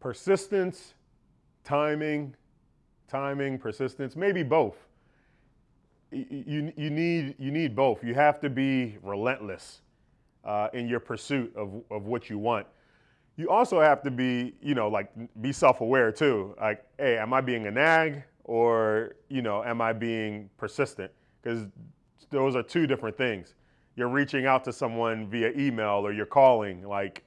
persistence, timing, timing, persistence, maybe both. You, you, need, you need both. You have to be relentless uh, in your pursuit of, of what you want. You also have to be, you know, like be self-aware too. Like, hey, am I being a nag or, you know, am I being persistent? Because those are two different things. You're reaching out to someone via email or you're calling, like,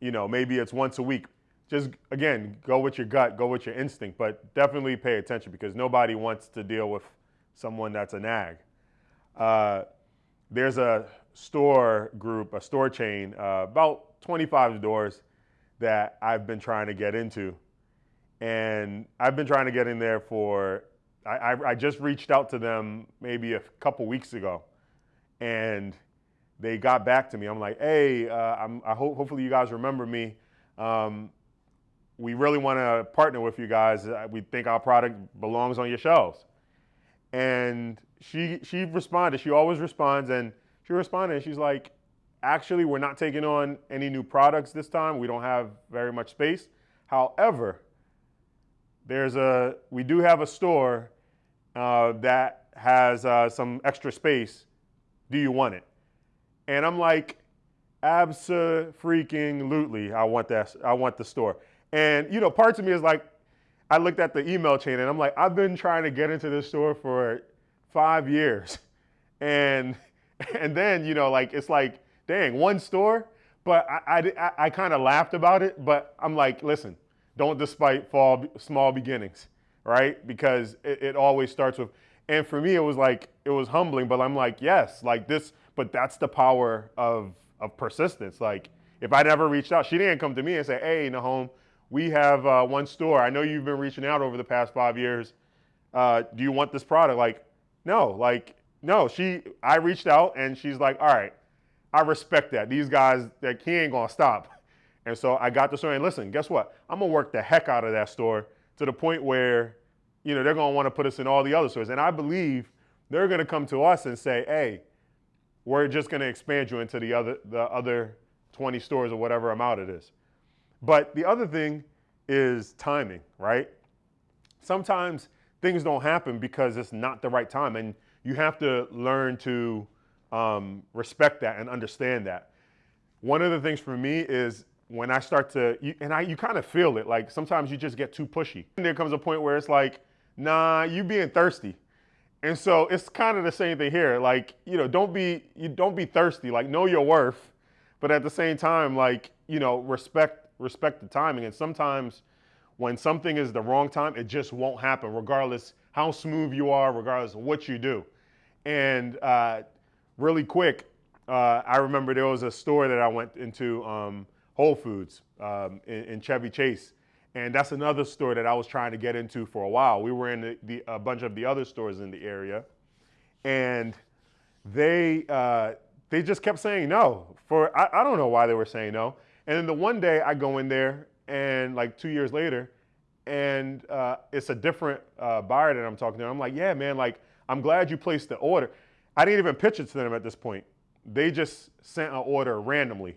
you know, maybe it's once a week. Just again, go with your gut, go with your instinct, but definitely pay attention because nobody wants to deal with someone that's a nag. Uh, there's a store group, a store chain, uh, about 25 stores that I've been trying to get into. And I've been trying to get in there for, I, I, I just reached out to them maybe a couple weeks ago. And they got back to me. I'm like, hey, uh, I'm, I hope, hopefully you guys remember me. Um, we really want to partner with you guys. Uh, we think our product belongs on your shelves. And she, she responded. She always responds. And she responded and she's like, actually, we're not taking on any new products this time. We don't have very much space. However, there's a, we do have a store uh, that has uh, some extra space. Do you want it? And I'm like, absolutely, I want that. I want the store. And you know, parts of me is like, I looked at the email chain and I'm like, I've been trying to get into this store for five years, and and then you know, like it's like, dang, one store. But I I, I kind of laughed about it. But I'm like, listen, don't despite fall, small beginnings, right? Because it, it always starts with. And for me, it was like it was humbling. But I'm like, yes, like this. But that's the power of of persistence. Like if I never reached out, she didn't come to me and say, hey, Nahom, we have uh, one store. I know you've been reaching out over the past five years. Uh, do you want this product? Like, no, like, no. She, I reached out and she's like, all right, I respect that. These guys, that he ain't gonna stop. And so I got the store and listen, guess what? I'm gonna work the heck out of that store to the point where, you know, they're gonna wanna put us in all the other stores. And I believe they're gonna come to us and say, hey, we're just gonna expand you into the other, the other 20 stores or whatever amount it is. But the other thing is timing, right? Sometimes things don't happen because it's not the right time, and you have to learn to um, respect that and understand that. One of the things for me is when I start to, you, and I, you kind of feel it, like sometimes you just get too pushy. And there comes a point where it's like, nah, you being thirsty. And so it's kind of the same thing here. Like, you know, don't be, you don't be thirsty, like know your worth, but at the same time, like, you know, respect respect the timing. And sometimes when something is the wrong time, it just won't happen, regardless how smooth you are, regardless of what you do. And uh, really quick, uh, I remember there was a store that I went into, um, Whole Foods um, in, in, Chevy Chase. And that's another store that I was trying to get into for a while. We were in the, the, a bunch of the other stores in the area. And they, uh, they just kept saying no. For I, I don't know why they were saying no. And then the one day I go in there and like two years later, and uh, it's a different uh, buyer that I'm talking to. I'm like, yeah, man, like, I'm glad you placed the order. I didn't even pitch it to them at this point. They just sent an order randomly.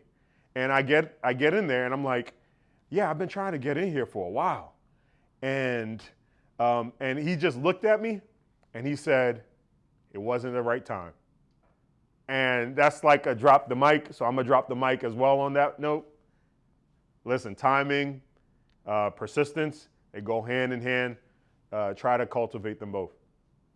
And I get, I get in there and I'm like, yeah, I've been trying to get in here for a while. And, um, and he just looked at me and he said, it wasn't the right time. And that's like a drop the mic. So I'm gonna drop the mic as well on that note. Listen, timing, uh, persistence, they go hand in hand. Uh, try to cultivate them both.